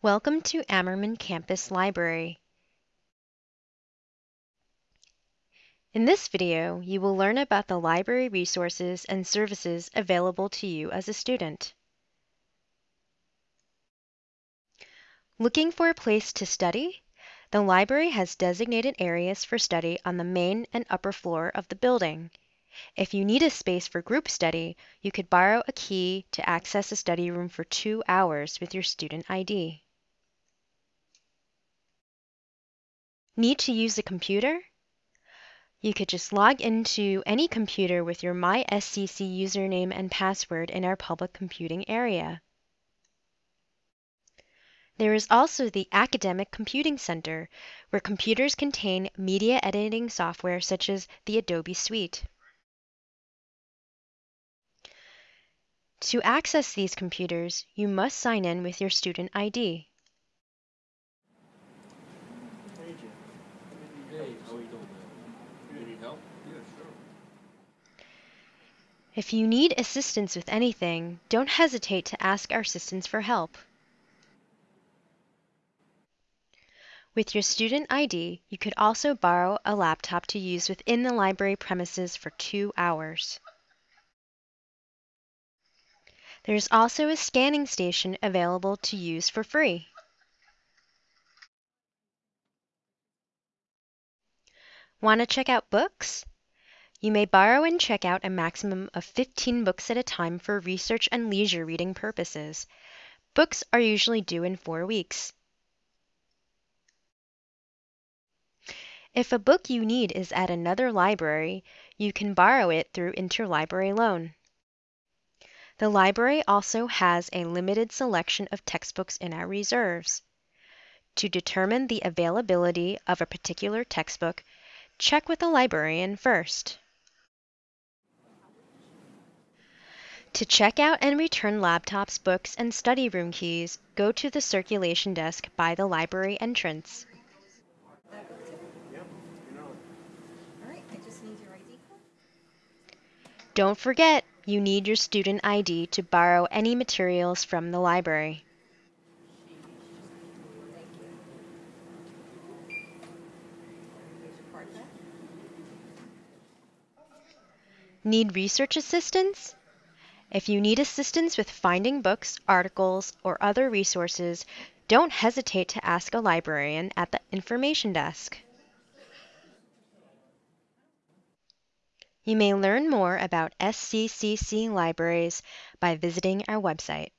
Welcome to Ammerman Campus Library. In this video, you will learn about the library resources and services available to you as a student. Looking for a place to study? The library has designated areas for study on the main and upper floor of the building. If you need a space for group study, you could borrow a key to access a study room for two hours with your student ID. Need to use a computer? You could just log into any computer with your MySCC username and password in our public computing area. There is also the Academic Computing Center, where computers contain media editing software such as the Adobe Suite. To access these computers, you must sign in with your student ID. If you need assistance with anything, don't hesitate to ask our assistants for help. With your student ID, you could also borrow a laptop to use within the library premises for two hours. There is also a scanning station available to use for free. Want to check out books? You may borrow and check out a maximum of 15 books at a time for research and leisure reading purposes. Books are usually due in four weeks. If a book you need is at another library, you can borrow it through interlibrary loan. The library also has a limited selection of textbooks in our reserves. To determine the availability of a particular textbook, check with the librarian first. To check out and return laptops, books, and study room keys, go to the circulation desk by the library entrance. Don't forget, you need your student ID to borrow any materials from the library. Need research assistance? If you need assistance with finding books, articles, or other resources, don't hesitate to ask a librarian at the information desk. You may learn more about SCCC libraries by visiting our website.